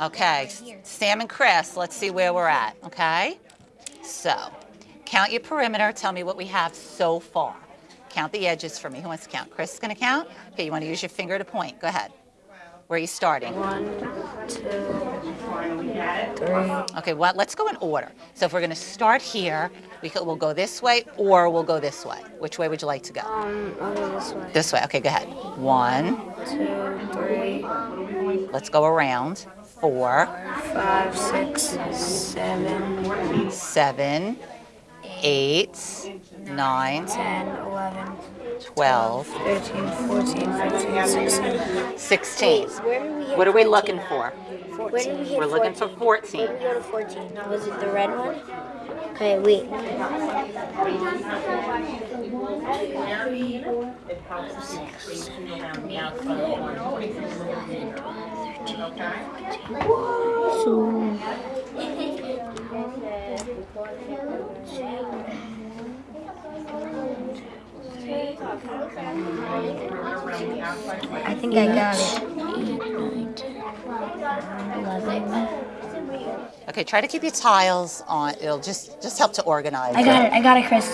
Okay, Sam and Chris, let's see where we're at, okay? So, count your perimeter. Tell me what we have so far. Count the edges for me. Who wants to count? Chris is going to count? Okay, you want to use your finger to point. Go ahead. Where are you starting? One, two, three. Okay, well, let's go in order. So if we're going to start here, we could, we'll go this way or we'll go this way. Which way would you like to go? Um, I'll go this way. This way. Okay, go ahead. One. Two, three, Let's go around. Four, five, six, seven, seven, eight, nine, ten, eleven, 12, thirteen, fourteen, fifteen, sixteen. 16. Where did we What are we looking for? Where did we hit We're looking for 14. Where did we go to 14? Was it the red one? Okay, wait. So, I think I got it. Okay, try to keep your tiles on. It'll just just help to organize. I got it. I got it, Chris.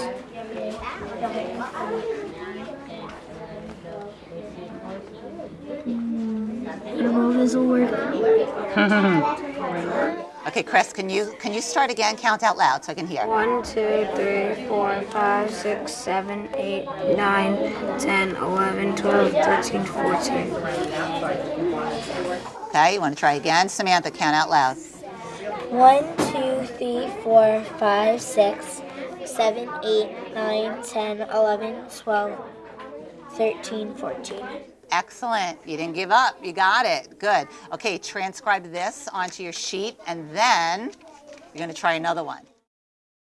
I don't know if this will work. Okay, Chris, can you can you start again? Count out loud so I can hear. One, two, three, four, five, six, seven, eight, nine, ten, eleven, twelve, thirteen, fourteen. Okay, you want to try again? Samantha, count out loud. One, two, three, four, five, six, seven, eight, nine, ten, eleven, twelve, thirteen, fourteen. Excellent. You didn't give up. You got it. Good. Okay, transcribe this onto your sheet and then you're going to try another one.